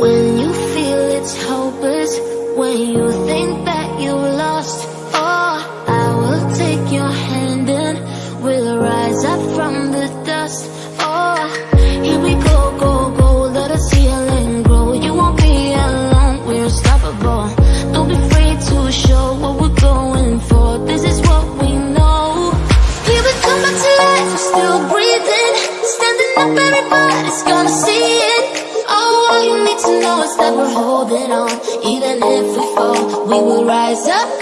When you feel it's hopeless When you think that you lost oh, I will take your hand and We'll rise up from the dust. know it's that we're holding on. Even if we fall, we will rise up.